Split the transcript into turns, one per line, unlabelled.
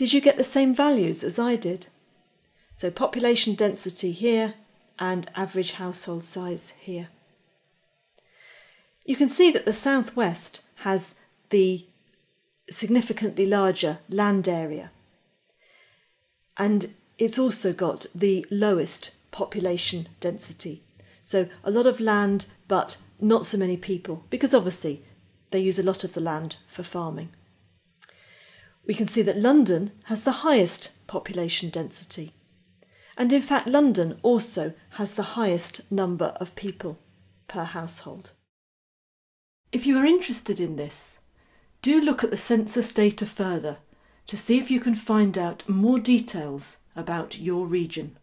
Did you get the same values as I did? So population density here and average household size here. You can see that the southwest has the significantly larger land area and it's also got the lowest population density. So a lot of land, but not so many people, because obviously they use a lot of the land for farming. We can see that London has the highest population density. And in fact, London also has the highest number of people per household. If you are interested in this, do look at the census data further to see if you can find out more details about your region.